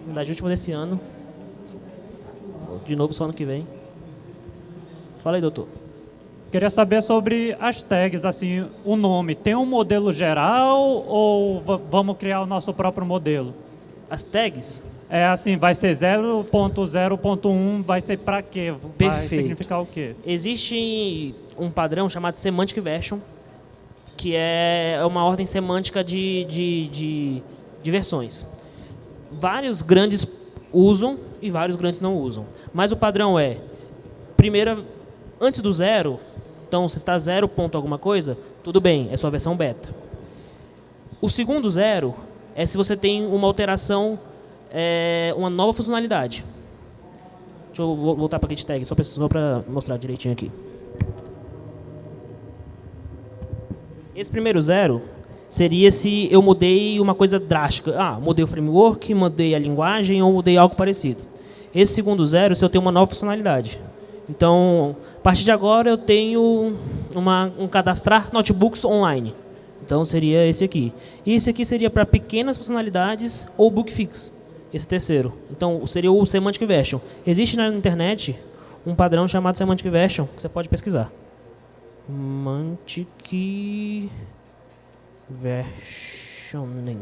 Na verdade, a última desse ano. De novo só ano que vem. Fala aí, doutor. Queria saber sobre as tags, assim, o nome. Tem um modelo geral ou va- vamos criar o nosso próprio modelo? As tags, É assim, vai ser 0.0.1, vai ser para quê? Vai Perfeito. significar o quê? existe um padrão chamado Semantic Version, que é uma ordem semântica de, de, de, de versões. Vários grandes usam e vários grandes não usam. Mas o padrão é, primeira, antes do zero, então se está zero ponto alguma coisa, tudo bem, é sua versão beta. O segundo zero é se você tem uma alteração, é, uma nova funcionalidade. Deixa eu vo- voltar para a git tag, só para mostrar direitinho aqui. Esse primeiro zero seria se eu mudei uma coisa drástica. Ah, mudei o framework, mudei a linguagem ou mudei algo parecido. Esse segundo zero se eu tenho uma nova funcionalidade. Então, a partir de agora eu tenho uma, um cadastrar notebooks online. Então seria esse aqui. E esse aqui seria para pequenas funcionalidades ou book fix. Esse terceiro. Então seria o Semantic Version. Existe na internet um padrão chamado Semantic Version que você pode pesquisar. Semantic Versioning.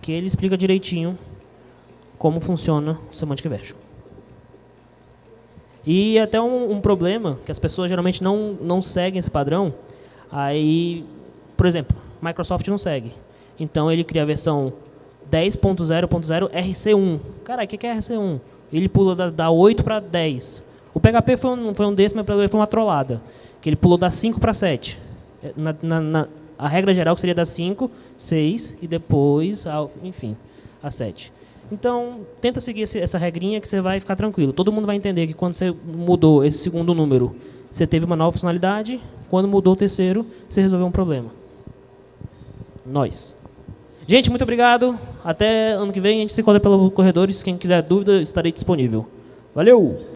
Que ele explica direitinho como funciona o Semantic Version. E até um, um problema que as pessoas geralmente não, não seguem esse padrão. Aí, por exemplo, Microsoft não segue. Então ele cria a versão 10.0.0 RC1. Cara, o que é RC1? Ele pula da, da 8 para 10. O PHP foi um, foi um desses, mas foi uma trollada. Que ele pulou da 5 para 7. É, Na, na- na- a regra geral seria da 5, 6 e depois, a- enfim, a 7. Então, tenta seguir esse- essa regrinha que você vai ficar tranquilo. Todo mundo vai entender que quando você mudou esse segundo número, você teve uma nova funcionalidade. Quando mudou o terceiro, você resolveu um problema. Nós. Gente, muito obrigado. Até ano que vem. A gente se encontra pelos corredores. Quem quiser dúvida, estarei disponível. Valeu!